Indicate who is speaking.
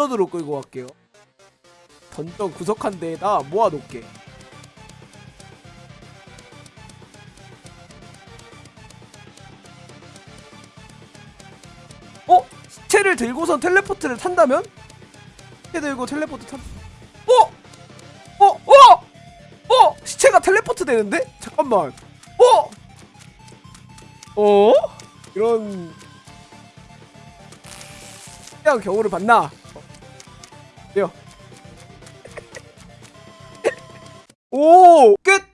Speaker 1: 던전으로 끌고 갈게요. 던전 구석한 데에다 모아놓게. 어? 시체를 들고선 텔레포트를 탄다면? 시체 들고 텔레포트 탄. 어? 어? 어? 어? 시체가 텔레포트 되는데? 잠깐만. 어? 어? 이런 특이한 경우를 봤나? 요. 오! 끝!